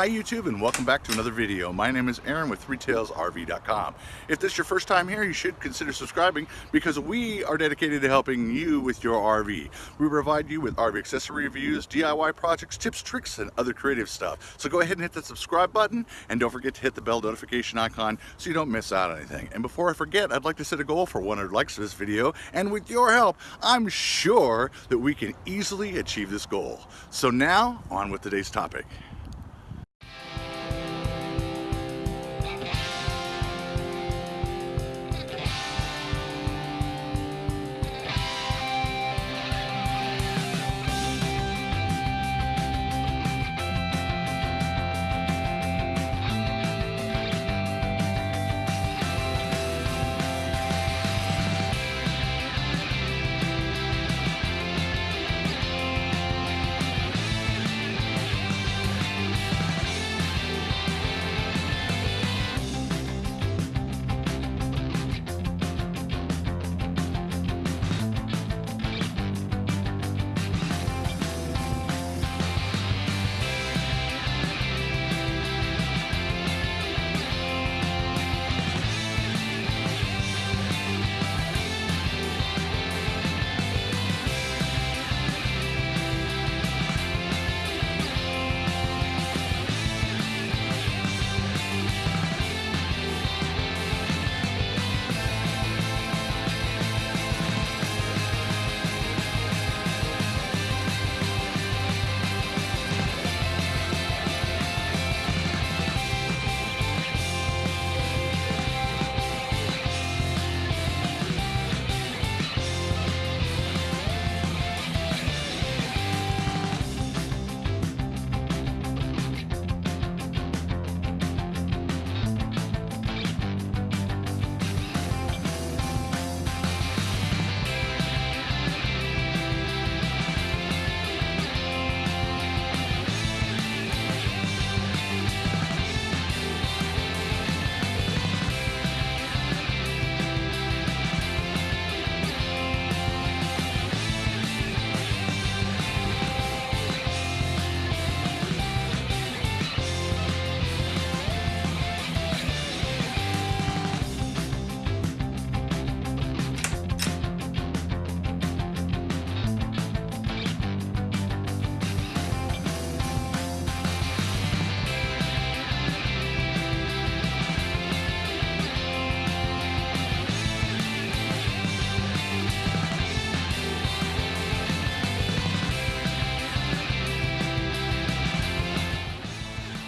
Hi YouTube and welcome back to another video. My name is Aaron with ThreeTailsRV.com. If this is your first time here, you should consider subscribing because we are dedicated to helping you with your RV. We provide you with RV accessory reviews, DIY projects, tips, tricks, and other creative stuff. So go ahead and hit the subscribe button and don't forget to hit the bell notification icon so you don't miss out on anything. And before I forget, I'd like to set a goal for 100 likes for this video and with your help, I'm sure that we can easily achieve this goal. So now, on with today's topic.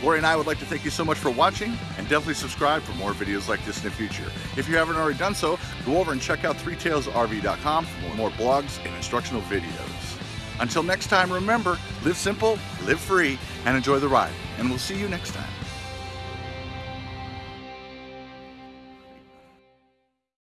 Lori and I would like to thank you so much for watching and definitely subscribe for more videos like this in the future. If you haven't already done so, go over and check out ThreeTailsRV.com for more blogs and instructional videos. Until next time, remember, live simple, live free, and enjoy the ride. And we'll see you next time.